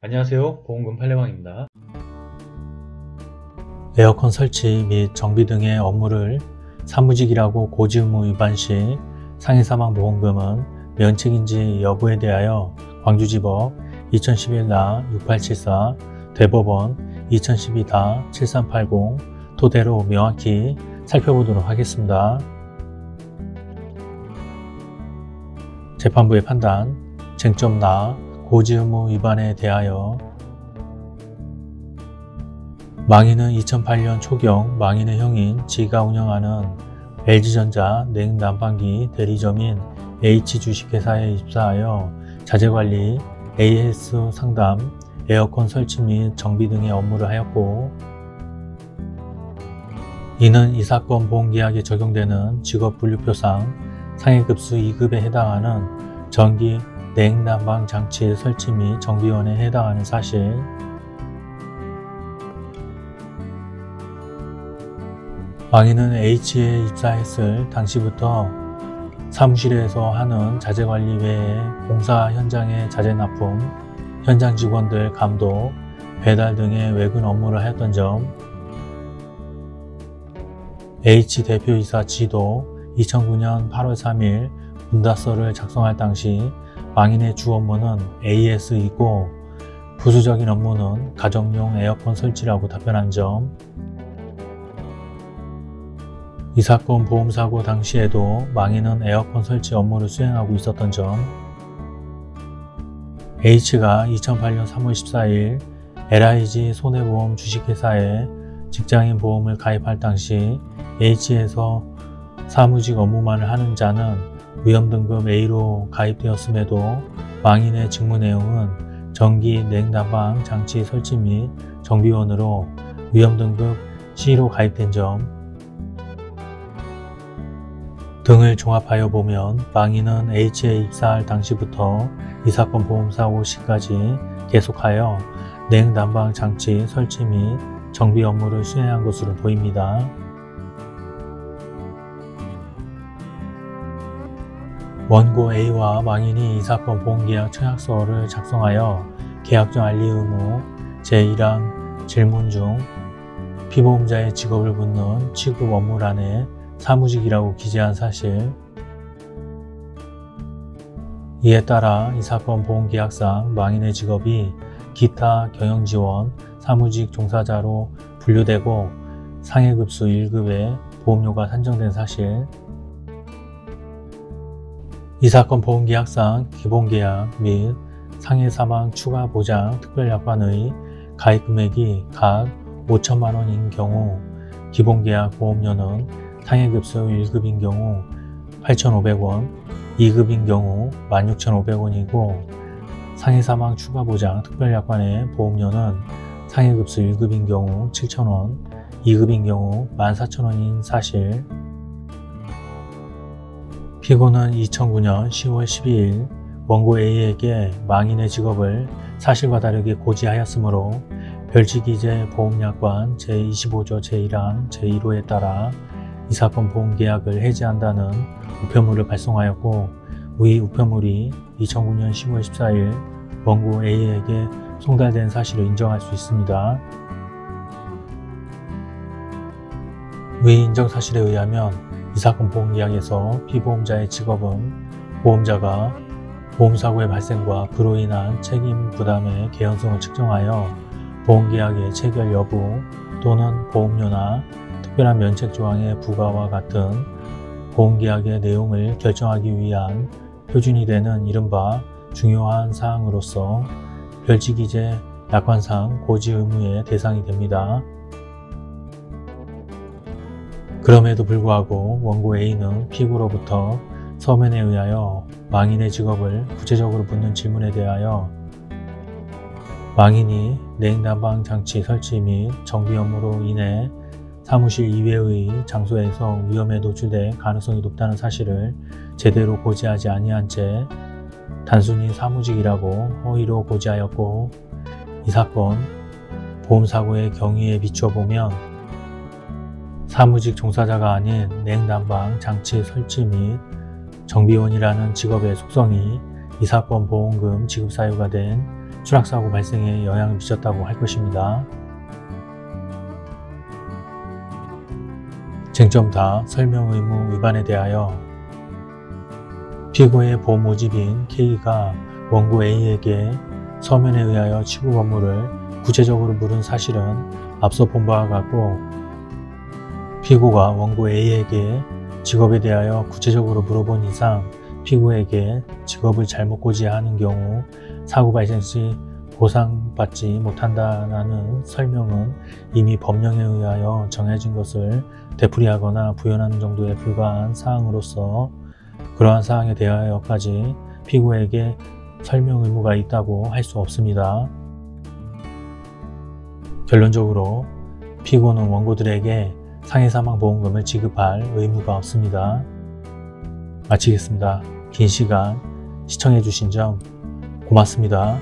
안녕하세요 보험금 팔례방입니다 에어컨 설치 및 정비 등의 업무를 사무직이라고 고지 의무 위반 시 상해사망보험금은 면책인지 여부에 대하여 광주지법 2011-6874 대법원 2012-7380 토대로 명확히 살펴보도록 하겠습니다. 재판부의 판단, 쟁점 나, 고지 의무 위반에 대하여 망인은 2008년 초경 망인의 형인 지가 운영하는 LG전자 냉난방기 대리점인 H주식회사에 입사하여 자재관리, AS 상담, 에어컨 설치 및 정비 등의 업무를 하였고 이는 이 사건 보험계약에 적용되는 직업분류표상 상해급수 2급에 해당하는 전기 냉난방 장치 설치 및 정비원에 해당하는 사실. 망인은 H에 입사했을 당시부터 사무실에서 하는 자재관리 외에 공사 현장의 자재 납품, 현장 직원들 감독, 배달 등의 외근 업무를 하였던 점. H 대표이사 지도 2009년 8월 3일 문다서를 작성할 당시 망인의 주 업무는 AS이고 부수적인 업무는 가정용 에어컨 설치라고 답변한 점. 이 사건 보험사고 당시에도 망인은 에어컨 설치 업무를 수행하고 있었던 점. H가 2008년 3월 14일 LIG 손해보험 주식회사에 직장인 보험을 가입할 당시 H에서 사무직 업무만을 하는 자는 위험등급 A로 가입되었음에도 망인의 직무 내용은 전기 냉난방 장치 설치 및 정비원으로 위험등급 C로 가입된 점 등을 종합하여 보면 망인은 H에 입사할 당시부터 이 사건 보험사고 시까지 계속하여 냉난방 장치 설치 및 정비 업무를 수행한 것으로 보입니다. 원고 A와 망인이 이 사건 보험계약 청약서를 작성하여 계약정 알리 의무 제1항 질문 중 피보험자의 직업을 묻는 취급 업무란에 사무직이라고 기재한 사실. 이에 따라 이 사건 보험계약상 망인의 직업이 기타 경영지원 사무직 종사자로 분류되고 상해급수 1급의 보험료가 산정된 사실 이 사건 보험계약상 기본계약 및 상해사망 추가보장 특별약관의 가입금액이 각 5천만원인 경우 기본계약 보험료는 상해급수 1급인 경우 8,500원, 2급인 경우 16,500원이고 상해사망 추가보장 특별약관의 보험료는 상해급수 1급인 경우 7,000원, 2급인 경우 14,000원인 사실 피고는 2009년 10월 12일 원고 A에게 망인의 직업을 사실과 다르게 고지하였으므로 별지기재 보험약관 제25조 제1항 제1호에 따라 이 사건 보험계약을 해지한다는 우편물을 발송하였고 위 우편물이 2009년 10월 14일 원고 A에게 송달된 사실을 인정할 수 있습니다. 위 인정 사실에 의하면 이 사건 보험계약에서 피보험자의 직업은 보험자가 보험사고의 발생과 그로 인한 책임 부담의 개연성을 측정하여 보험계약의 체결 여부 또는 보험료나 특별한 면책 조항의 부과와 같은 보험계약의 내용을 결정하기 위한 표준이 되는 이른바 중요한 사항으로서 별지기재 약관상 고지 의무의 대상이 됩니다. 그럼에도 불구하고 원고 A는 피고로부터 서면에 의하여 망인의 직업을 구체적으로 묻는 질문에 대하여 망인이 냉난방 장치 설치 및 정비 업무로 인해 사무실 이외의 장소에서 위험에 노출될 가능성이 높다는 사실을 제대로 고지하지 아니한 채 단순히 사무직이라고 허위로 고지하였고 이 사건 보험사고의 경위에 비춰보면 사무직 종사자가 아닌 냉난방 장치 설치 및 정비원이라는 직업의 속성이 이 사건 보험금 지급 사유가 된 추락사고 발생에 영향을 미쳤다고 할 것입니다. 쟁점 다 설명 의무 위반에 대하여 피고의 보험 모집인 K가 원고 A에게 서면에 의하여 취급 업무를 구체적으로 물은 사실은 앞서 본 바와 같고 피고가 원고 A에게 직업에 대하여 구체적으로 물어본 이상 피고에게 직업을 잘못 고지하는 경우 사고 발생 시 보상받지 못한다는 설명은 이미 법령에 의하여 정해진 것을 되풀이하거나 부연하는 정도에 불과한 사항으로서 그러한 사항에 대하여까지 피고에게 설명 의무가 있다고 할 수 없습니다. 결론적으로 피고는 원고들에게 상해사망보험금을 지급할 의무가 없습니다. 마치겠습니다. 긴 시간 시청해주신 점 고맙습니다.